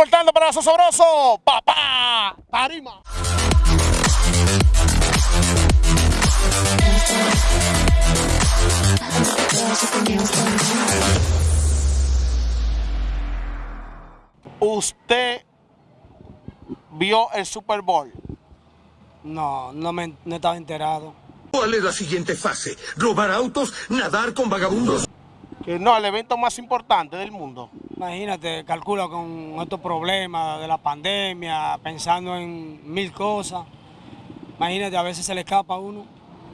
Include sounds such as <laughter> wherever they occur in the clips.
reportando para Sabroso, papá, Tarima. ¿Usted vio el Super Bowl? No, no, me, no estaba enterado. ¿Cuál es la siguiente fase? ¿Robar autos? ¿Nadar con vagabundos? Que no, el evento más importante del mundo. Imagínate, calcula con estos problemas de la pandemia, pensando en mil cosas. Imagínate, a veces se le escapa a uno.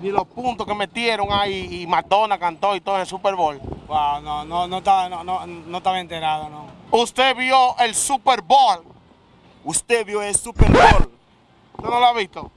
Ni los puntos que metieron ahí y Madonna cantó y todo en el Super Bowl. Wow, no, no, no, estaba, no, no, no estaba enterado, no. ¿Usted vio el Super Bowl? ¿Usted vio el Super Bowl? ¿Usted no lo ha visto?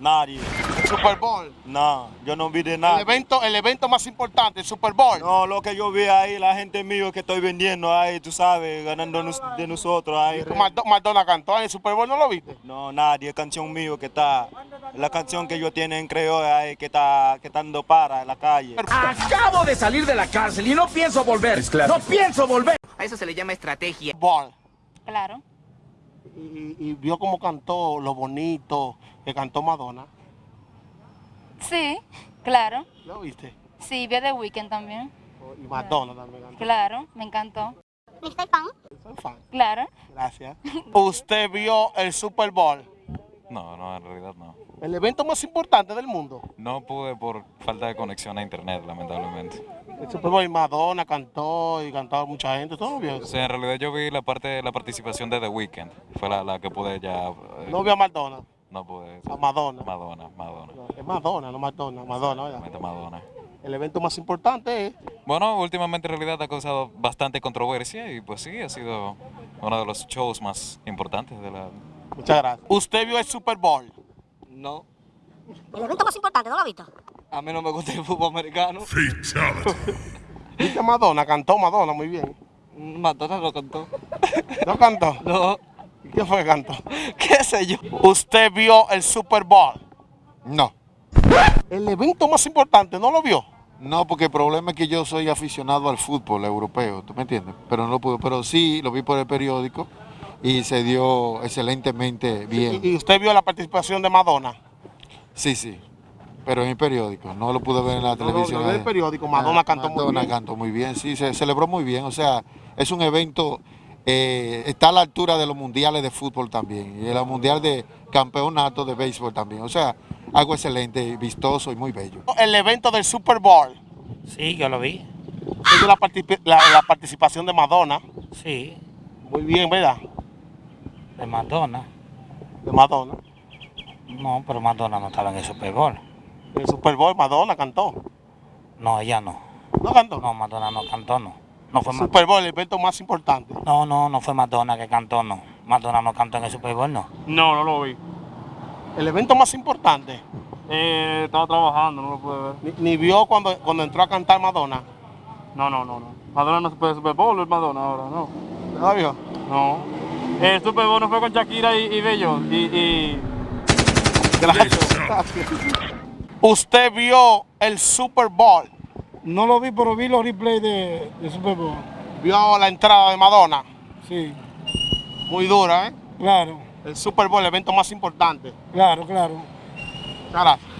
Nadie. El Super Bowl. No, yo no vi de El nada. evento, el evento más importante, el Super Bowl. No, lo que yo vi ahí, la gente mío que estoy vendiendo ahí, tú sabes, ganando nos- de nosotros ahí. Mad- Madonna cantó en el Super Bowl, ¿no lo viste? No, nadie, canción mío que está, la canción que yo tiene en creo ahí, que está, que está dando para en la calle. Acabo de salir de la cárcel y no pienso volver. No pienso volver. A eso se le llama estrategia. Bowl. Claro. Y, y vio cómo cantó, lo bonito que cantó Madonna. Sí, claro. ¿Lo viste? Sí, vi The Weeknd también. Y Madonna también cantó. Claro, me encantó. Soy fan. Claro. Gracias. ¿Usted vio el Super Bowl? No, no, en realidad no. El evento más importante del mundo. No pude por falta de conexión a internet, lamentablemente. El Super Bowl y Madonna cantó y cantó mucha gente. ¿Todo lo vio? O sea, en realidad yo vi la parte de la participación de The Weeknd. Fue la, la que pude ya... eh, No vio a Madonna. No pude. A Madonna. Madonna, Madonna. Es Madonna, no Madonna. Madonna, ¿verdad? Madonna. El evento más importante es Bueno, últimamente en realidad ha causado bastante controversia y pues sí, ha sido uno de los shows más importantes de la... Muchas gracias. ¿Usted vio el Super Bowl? No, El evento más importante, ¿no lo has visto? a mí no me gusta el fútbol americano. <laughs> ¿Viste Madonna? Cantó Madonna muy bien. Madonna lo cantó. ¿No cantó? No, ¿Y ¿Qué fue que cantó? <laughs> qué sé yo. ¿Usted vio el Super Bowl? No, El evento más importante, ¿no lo vio? no, porque el problema es que yo soy aficionado al fútbol europeo, ¿tú me entiendes? Pero no lo pude, pero sí lo vi por el periódico y se dio excelentemente bien. ¿Y, usted vio la participación de Madonna? Sí, sí, pero en el periódico, no lo pude ver en la No, televisión. no, en el periódico, Madonna cantó muy Madonna bien. cantó muy bien, sí, se celebró muy bien, o sea, es un evento, eh, está a la altura de los mundiales de fútbol también, y el mundial de campeonato de béisbol también, o sea, algo excelente, vistoso y muy bello. El evento del Super Bowl. Sí, yo lo vi. ¿Usted vio la, partici- la- la participación de Madonna? Sí, Muy bien, ¿verdad? de Madonna. De Madonna. No, pero Madonna no estaba en el Super Bowl. En el Super Bowl Madonna cantó. No, ella no. ¿No cantó? No, Madonna no cantó, no. No fue Madonna. Super Bowl, el evento más importante. No, no, no fue Madonna que cantó, no. Madonna no cantó en el Super Bowl, no. No, no lo vi. El evento más importante. Eh, estaba trabajando, no lo pude ver. Ni, ni vio cuando, cuando entró a cantar Madonna. No, no, no, no. Madonna no se puede Super Bowl, es Madonna ahora, no. ¿No la vio? No. El Super Bowl no fue con Shakira y, y Bello. Y, y... Gracias. <laughs> ¿Usted vio el Super Bowl? No lo vi, pero vi los replays de, de Super Bowl. ¿Vio la entrada de Madonna? Sí, Muy dura, ¿eh? claro, El Super Bowl, el evento más importante. claro, claro.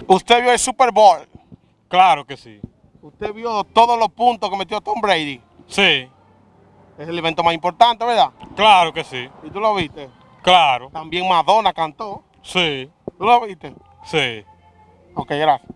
¿Usted vio el Super Bowl? Claro que sí. ¿Usted vio todos los puntos que metió Tom Brady? Sí, Es el evento más importante, ¿verdad? claro que sí. ¿Y tú lo viste? Claro, También Madonna cantó. sí, ¿Tú lo viste? sí. Ok, gracias.